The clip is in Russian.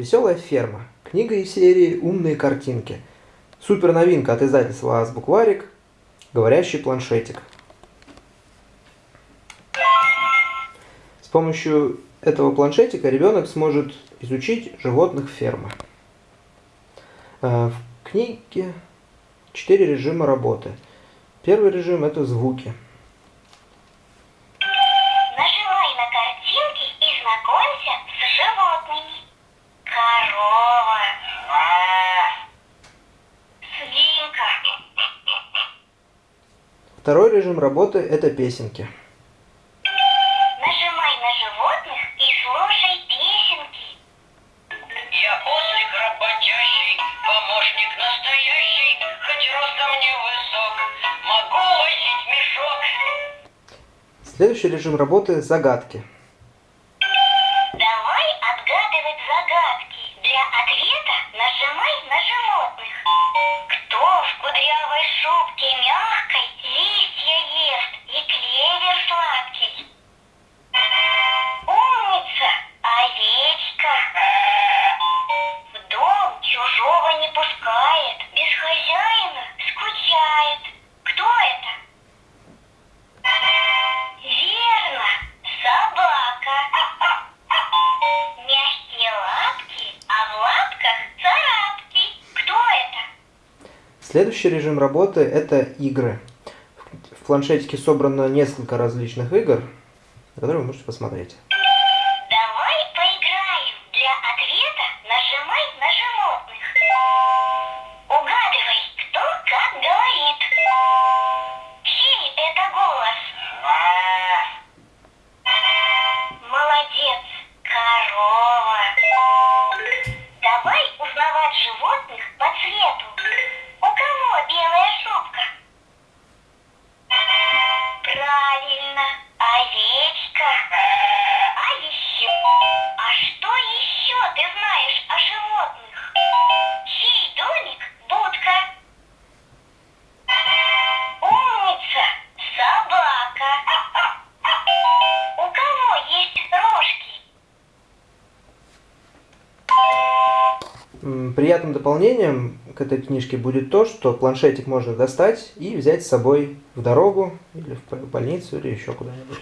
Веселая ферма. Книга из серии «Умные картинки». Супер новинка от издательства Азбукварик. Говорящий планшетик. С помощью этого планшетика ребенок сможет изучить животных фермы. Э, в книге четыре режима работы. Первый режим – это звуки. Второй режим работы – это песенки. Нажимай на животных и слушай песенки. Я ослик работящий, помощник настоящий, хоть ростом невысок, могу возить мешок. Следующий режим работы – загадки. Давай отгадывать загадки. Для ответа нажимай на животных. Кто в кудрявой шубке пускает, без хозяина скучает. Кто это? Верно, собака. Мягкие лапки, а в лапках царапки. Кто это? Следующий режим работы – это игры. В планшетике собрано несколько различных игр, которые вы можете посмотреть. белая Приятным дополнением к этой книжке будет то, что планшетик можно достать и взять с собой в дорогу или в больницу или еще куда-нибудь.